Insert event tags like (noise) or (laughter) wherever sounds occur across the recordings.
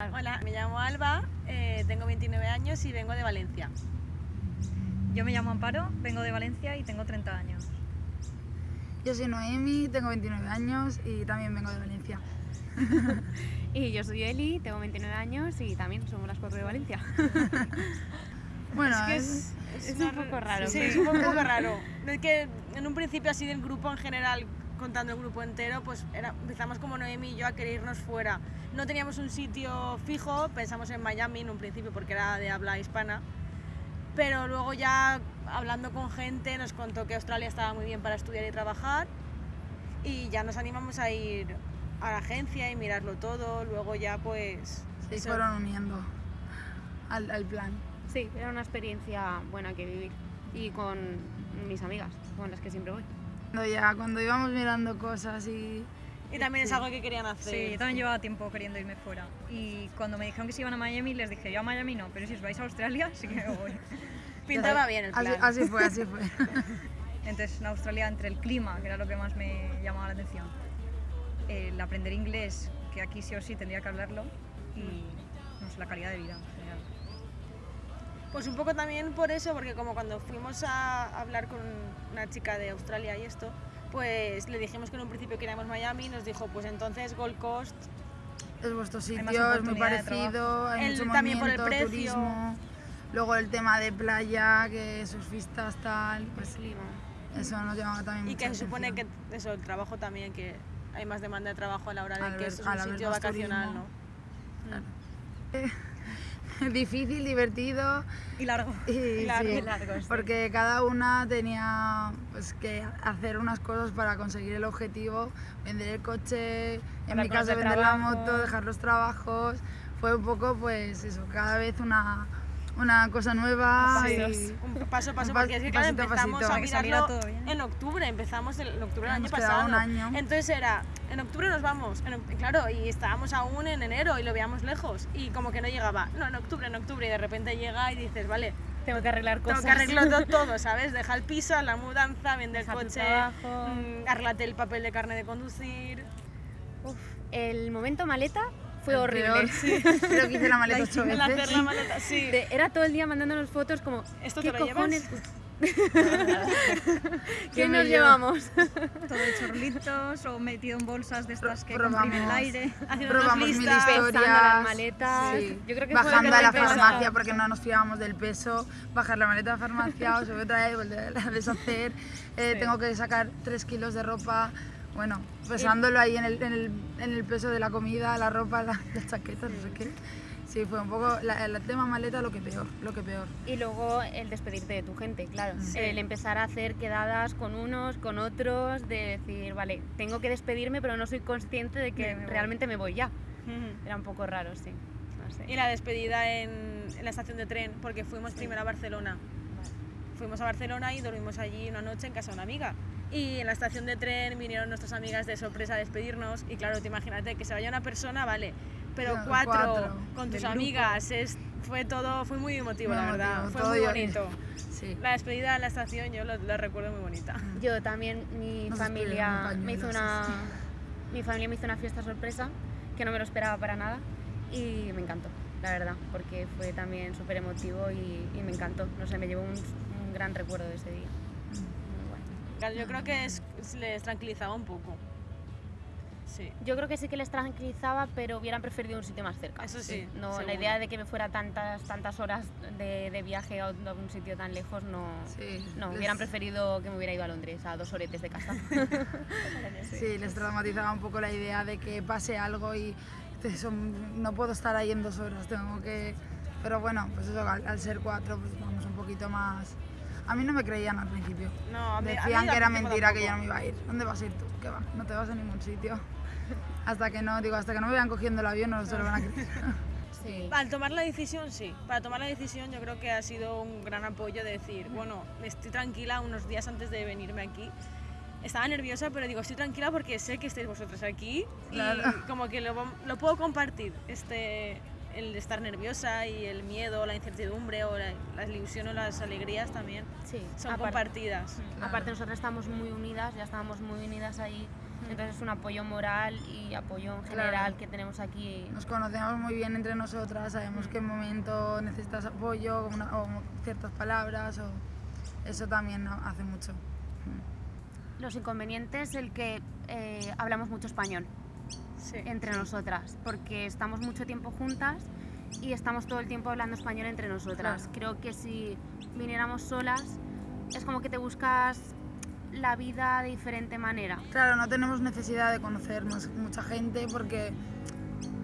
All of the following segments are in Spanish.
Hola, me llamo Alba, eh, tengo 29 años y vengo de Valencia. Yo me llamo Amparo, vengo de Valencia y tengo 30 años. Yo soy Noemi, tengo 29 años y también vengo de Valencia. (laughs) y yo soy Eli, tengo 29 años y también somos las cuatro de Valencia. (laughs) bueno, es, que es, es, un poco raro. Sí, es un poco raro. Es que en un principio así del grupo en general contando el grupo entero, pues era, empezamos como Noemi y yo a querer irnos fuera. No teníamos un sitio fijo, pensamos en Miami en un principio porque era de habla hispana, pero luego ya hablando con gente nos contó que Australia estaba muy bien para estudiar y trabajar y ya nos animamos a ir a la agencia y mirarlo todo, luego ya pues... Se fueron uniendo al, al plan. Sí, era una experiencia buena que vivir y con mis amigas, con las que siempre voy. Ya cuando íbamos mirando cosas y... Y también es algo que querían hacer. Sí, yo también llevaba tiempo queriendo irme fuera. Y cuando me dijeron que se iban a Miami, les dije, yo a Miami no, pero si os vais a Australia, (laughs) sí que me voy. (laughs) Pintaba bien el plan. Así, así fue, así fue. (laughs) Entonces, en Australia, entre el clima, que era lo que más me llamaba la atención, el aprender inglés, que aquí sí o sí tendría que hablarlo, y no sé, la calidad de vida. Pues un poco también por eso, porque como cuando fuimos a hablar con una chica de Australia y esto, pues le dijimos que en un principio queríamos Miami, nos dijo, pues entonces Gold Coast es vuestro sitio, es muy parecido, hay mucho también por el precio. turismo, luego el tema de playa, que surfistas tal, pues clima. Eso nos llama también Y que se supone que eso, el trabajo también, que hay más demanda de trabajo a la hora de que es un sitio vacacional, ¿no? Claro. (laughs) difícil, divertido. Y largo. Y, (laughs) largo, sí, largo Porque cada una tenía pues, que hacer unas cosas para conseguir el objetivo, vender el coche, en mi caso vender la moto, dejar los trabajos. Fue un poco, pues eso, cada vez una, una cosa nueva. Sí. Un paso a paso, porque es que claro, empezamos a mirarlo en octubre, empezamos en octubre del año pasado. Un año. Entonces era, en octubre nos vamos, claro, y estábamos aún en enero y lo veíamos lejos, y como que no llegaba, no, en octubre, en octubre, y de repente llega y dices, vale, tengo que arreglar cosas. Tengo que arreglarlo (laughs) todo, ¿sabes? Deja el piso, la mudanza, vende el coche, mmm, arreglate el papel de carne de conducir. Uf, el momento maleta fue horrible. sí. (laughs) Creo que hice la maleta ocho veces. hacer la maleta, sí. (laughs) era todo el día mandándonos fotos como, ¿Esto ¿qué te lo cojones? (laughs) ¿Qué nos llevamos? Todo de chorlitos o metido en bolsas de estas que comprimen el aire. Haciendo Probamos mil listas, historias. las maletas. Sí. Yo creo que Bajando a la farmacia porque no nos fiábamos del peso, bajar la maleta a la farmacia, o subir otra vez, volver a deshacer. Eh, Sí. Tengo que sacar 3 kilos de ropa. Bueno, pesándolo ahí en el, en, el, en el peso de la comida, la ropa, la, la chaqueta, no sé qué. Sí, fue un poco la- el tema maleta lo que peor, lo que peor. Y luego el despedirte de tu gente, claro. El empezar a hacer quedadas con unos, con otros, de decir, vale, tengo que despedirme, pero no soy consciente de que Me realmente me voy ya. Era un poco raro, sí. No sé. Y la despedida en, en la estación de tren, porque fuimos primero a Barcelona. Fuimos a Barcelona y dormimos allí una noche en casa de una amiga. Y en la estación de tren vinieron nuestras amigas de sorpresa a despedirnos. Y claro, te imagínate que se vaya una persona, vale, pero Claro, cuatro, cuatro con tus amigas, es, fue todo, fue muy emotivo, la verdad. Fue muy bonito. Sí. La despedida en la estación yo la recuerdo muy bonita. Yo también, mi Nos familia me hizo una sí. mi familia me hizo una fiesta sorpresa que no me lo esperaba para nada y me encantó, la verdad, porque fue también súper emotivo y, y me encantó. No sé, me llevó un, un gran recuerdo de ese día. Claro, Yo creo que es- les tranquilizaba un poco. Sí. Yo creo que sí que les tranquilizaba, pero hubieran preferido un sitio más cerca. Eso sí, No, seguro. la idea de que me fuera tantas tantas horas de, de viaje a un a un sitio tan lejos no. Sí, No, les- hubieran preferido que me hubiera ido a Londres, a dos horetes de casa. (laughs) Sí, les traumatizaba un poco la idea de que pase algo y no puedo estar ahí en dos horas, tengo que... Pero bueno, pues eso, al, al ser cuatro, pues vamos un poquito más... A mí no me creían al principio. No, a mí- a mí Decían que era mentira, que yo no me iba a ir. ¿Dónde vas a ir tú? ¿Qué va? No te vas a ningún sitio. Hasta que no, digo, hasta que no me vayan cogiendo el avión no se lo van a creer. (laughs) sí. Al tomar la decisión, sí. Para tomar la decisión yo creo que ha sido un gran apoyo de decir, bueno, estoy tranquila unos días antes de venirme aquí. Estaba nerviosa, pero digo, estoy tranquila porque sé que estáis vosotros aquí Claro. y como que lo, lo puedo compartir, este, el estar nerviosa y el miedo, la incertidumbre o la, la ilusión o las alegrías también Sí, son aparte- compartidas. Claro. Aparte nosotras estamos muy unidas, ya estábamos muy unidas ahí Entonces es un apoyo moral y apoyo en Claro. general que tenemos aquí. Nos conocemos muy bien entre nosotras, sabemos qué momento necesitas apoyo una- o ciertas palabras o eso también hace mucho. Mm. Los inconvenientes el que eh, hablamos mucho español Sí. entre nosotras, porque estamos mucho tiempo juntas y estamos todo el tiempo hablando español entre nosotras. Creo que si viniéramos solas es como que te buscas la vida de diferente manera. Claro, no tenemos necesidad de conocer más, mucha gente porque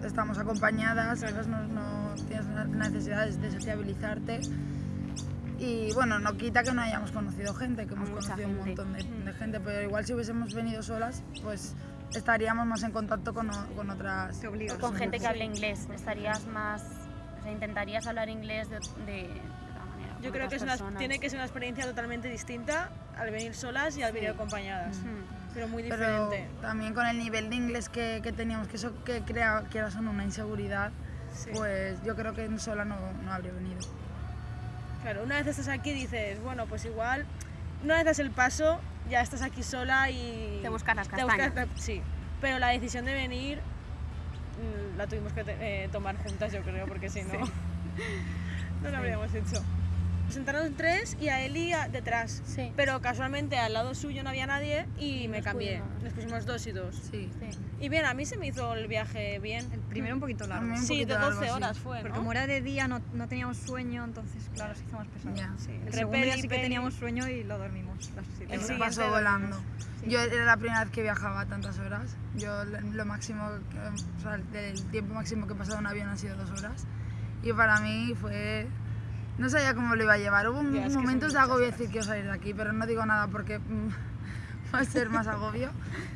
estamos acompañadas, ¿sabes? No, no tienes la necesidad de sociabilizarte. Y bueno, no quita que no hayamos conocido gente, que hemos mucha conocido un gente. montón de, de gente, pero igual si hubiésemos venido solas, pues estaríamos más en contacto con, con otras. Con gente que Sí. hable inglés, estarías más, o sea, intentarías hablar inglés de, de, de otra manera. Yo creo que es una- tiene que ser una experiencia totalmente distinta al venir solas y al venir acompañadas. Mm. Pero muy Pero diferente. también con el nivel de inglés que, que teníamos, que eso que crea, quieras una inseguridad, Sí. pues yo creo que sola no, no habría venido. Claro, una vez estás aquí dices, bueno, pues igual, una vez das el paso, ya estás aquí sola y... Te buscas las buscas castañas. la- sí, pero la decisión de venir mm, la tuvimos que eh, tomar juntas, yo creo, porque si no, (laughs) no lo habríamos hecho. Sentaron tres y a Eli a- detrás. Sí. Pero casualmente al lado suyo no había nadie y me cambié. Nos pusimos dos y dos. Sí. Sí. Y bien, a mí se me hizo el viaje bien. El primero un poquito largo. Un Sí, de poquito 12 largo, sí. horas fue, Porque ¿no? como era de día no, no teníamos sueño, entonces claro, se hizo más pesado. Ya. Sí, El entre segundo día y sí que teníamos sueño y lo dormimos. Las El. Se pasó volando. Yo era la primera vez que viajaba tantas horas. Yo lo- máximo, que- o sea, el tiempo máximo que he pasado en un avión han sido dos horas. Y para mí fue... No sabía cómo lo iba a llevar. Hubo son momentos de agobio decir quiero salir de aquí, pero no digo nada porque mm, (laughs) va a ser más agobio.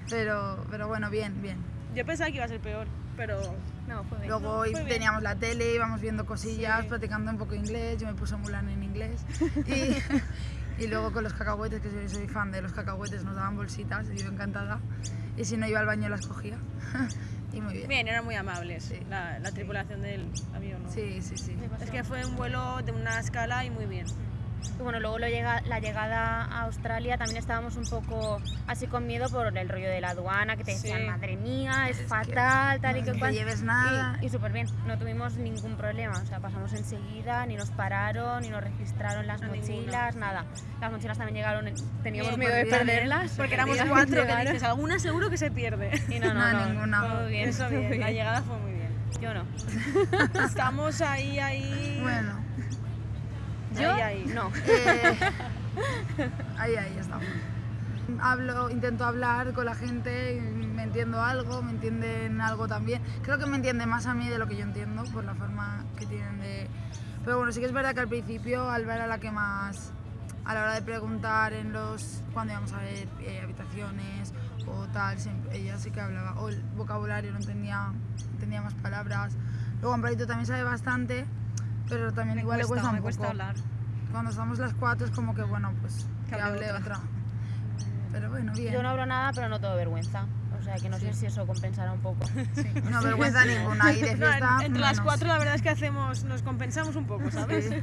Pero, pero bueno, bien, bien. Yo pensaba que iba a ser peor, pero No, fue bien. Luego fue bien. teníamos la tele, íbamos viendo cosillas, Sí. practicando un poco inglés, yo me puse Mulan en inglés. (laughs) Y, y luego con los cacahuetes, que soy, soy fan de los cacahuetes, nos daban bolsitas y yo encantada. Y si no iba al baño las cogía. (laughs) y muy bien. bien, eran muy amables Sí. la, la tripulación del avión. ¿no? Sí, sí, sí. Es que fue un vuelo de una escala y muy bien. Y bueno, luego lo llega, la llegada a Australia también estábamos un poco así con miedo por el rollo de la aduana, que te decían, Sí. madre mía, es, Es que fatal, tal y no que cual. lleves nada. Y, y súper bien, no tuvimos ningún problema, o sea, pasamos enseguida, ni nos pararon, ni nos registraron las A mochilas, nada. Las mochilas también llegaron, teníamos Bien, miedo de perderlas. Porque éramos (laughs) cuatro que dices, alguna seguro que se pierde. Y no, no, No, no, ninguna. todo bien, Eso bien, la llegada fue muy bien. Yo no. (laughs) Estamos ahí, ahí. Bueno, ¿Yo? Ahí, ahí. No. (laughs) eh, ahí, ahí estamos. Hablo, intento hablar con la gente, me entiendo algo, me entienden algo también. Creo que me entiende más a mí de lo que yo entiendo por la forma que tienen de... Pero bueno, sí que es verdad que al principio Alba era la que más, a la hora de preguntar en los, cuando íbamos a ver eh, habitaciones o tal, siempre, ella sí que hablaba, o el vocabulario no entendía, entendía más palabras. Luego Amparito también sabe bastante, pero también Me igual le cuesta un me poco cuesta hablar. cuando estamos las cuatro es como que bueno pues que, Que hable otra. otra. pero bueno bien Yo no hablo nada, pero no tengo vergüenza. O sea, que no sé si eso compensará un poco. (laughs) no vergüenza ninguna y de (laughs) No, en- fiesta entre las menos. cuatro la verdad es que hacemos, nos compensamos un poco, ¿sabes? Sí.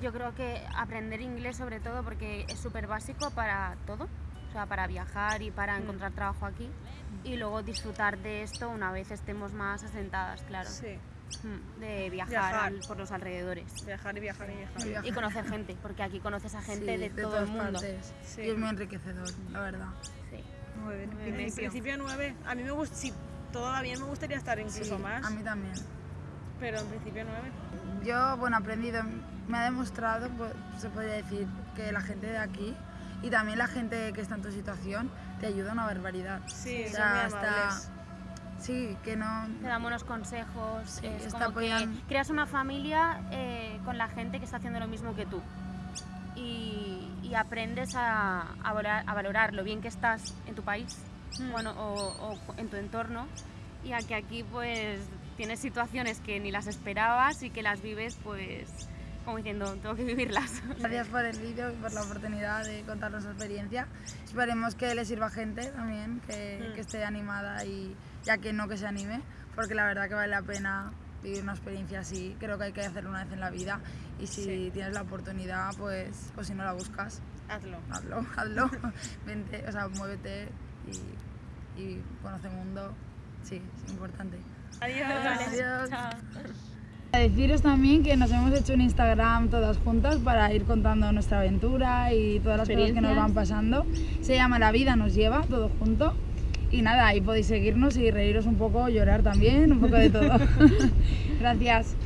Yo creo que aprender inglés sobre todo porque es súper básico para todo, o sea, para viajar y para encontrar trabajo aquí y luego disfrutar de esto una vez estemos más asentadas, claro, Sí, Mm, de viajar, Viajar. al- por los alrededores viajar y viajar y viajar. Y viajar. y conocer gente, porque aquí conoces a gente Sí, de, todo todas el mundo. partes. Sí. y es muy enriquecedor la verdad Sí. Nueve, en En principio. nueve. A mí me gusta, si todo va bien, me gustaría estar incluso Sí, más, a mí también pero en principio nueve. yo bueno aprendido me ha demostrado pues, se podría decir que la gente de aquí y también la gente que está en tu situación te ayuda una barbaridad Sí, O son sea, muy hasta- amables. Sí que no. Te dan buenos consejos, Sí, es como que creas una familia eh, con la gente que está haciendo lo mismo que tú. Y, y aprendes a, a valorar, a valorar lo bien que estás en tu país Mm. bueno, o, o en tu entorno. Y a que aquí pues tienes situaciones que ni las esperabas y que las vives pues como diciendo, tengo que vivirlas. (laughs) Gracias por el vídeo y por la oportunidad de contar nuestra experiencia. Esperemos que le sirva a gente también, que, Mm. que esté animada y ya que no que se anime, porque la verdad que vale la pena vivir una experiencia así. Creo que hay que hacerlo una vez en la vida y si Sí. tienes la oportunidad, pues, pues si no la buscas, Hazlo. hazlo, (laughs) hazlo. Vente, o sea, muévete y y conoce mundo, sí, es importante. Adiós. Adiós. Chao. A deciros también que nos hemos hecho un Instagram todas juntas para ir contando nuestra aventura y todas las cosas que nos van pasando. Se llama La vida nos lleva, todo junto. Y nada, ahí podéis seguirnos y reíros un poco, llorar también, un poco de todo. (laughs) Gracias.